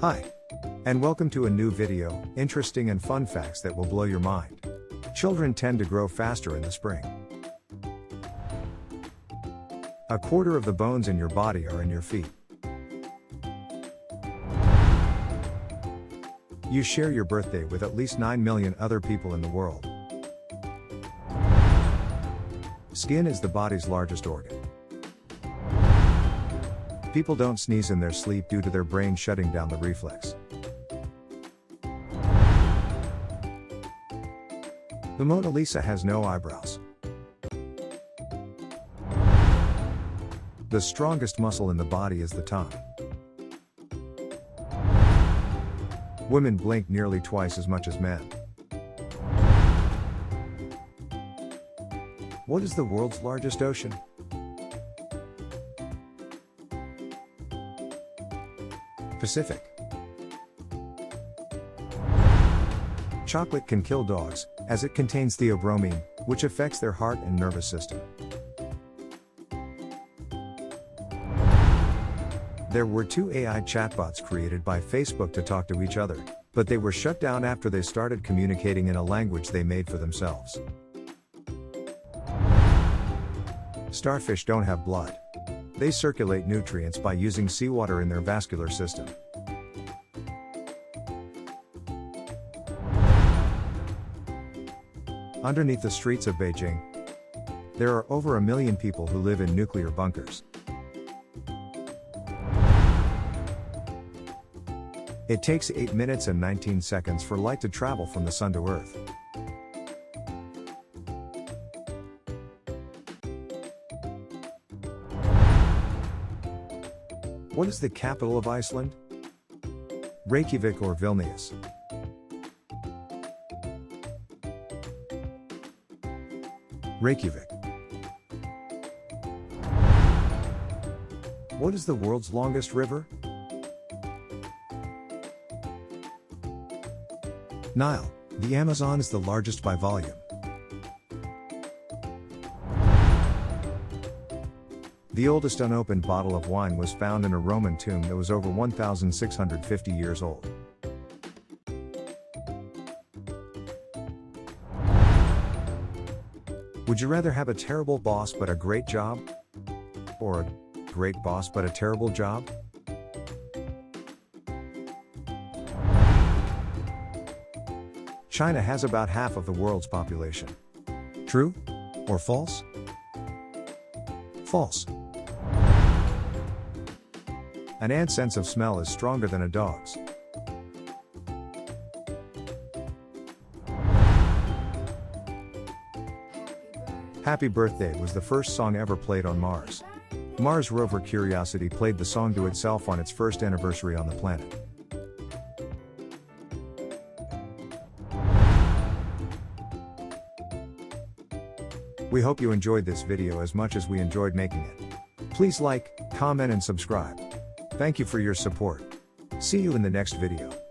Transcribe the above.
Hi. And welcome to a new video, interesting and fun facts that will blow your mind. Children tend to grow faster in the spring. A quarter of the bones in your body are in your feet. You share your birthday with at least 9 million other people in the world. Skin is the body's largest organ. People don't sneeze in their sleep due to their brain shutting down the reflex. The Mona Lisa has no eyebrows. The strongest muscle in the body is the tongue. Women blink nearly twice as much as men. What is the world's largest ocean? Pacific. Chocolate can kill dogs, as it contains theobromine, which affects their heart and nervous system. There were two AI chatbots created by Facebook to talk to each other, but they were shut down after they started communicating in a language they made for themselves. Starfish don't have blood. They circulate nutrients by using seawater in their vascular system. Underneath the streets of Beijing, there are over a million people who live in nuclear bunkers. It takes 8 minutes and 19 seconds for light to travel from the Sun to Earth. What is the capital of Iceland? Reykjavik or Vilnius? Reykjavik. What is the world's longest river? Nile. The Amazon is the largest by volume. The oldest unopened bottle of wine was found in a Roman tomb that was over 1,650 years old. Would you rather have a terrible boss but a great job? Or a great boss but a terrible job? China has about half of the world's population. True? Or false? False. An ant's sense of smell is stronger than a dog's. Happy Birthday was the first song ever played on Mars. Mars rover Curiosity played the song to itself on its first anniversary on the planet. We hope you enjoyed this video as much as we enjoyed making it. Please like, comment and subscribe. Thank you for your support. See you in the next video.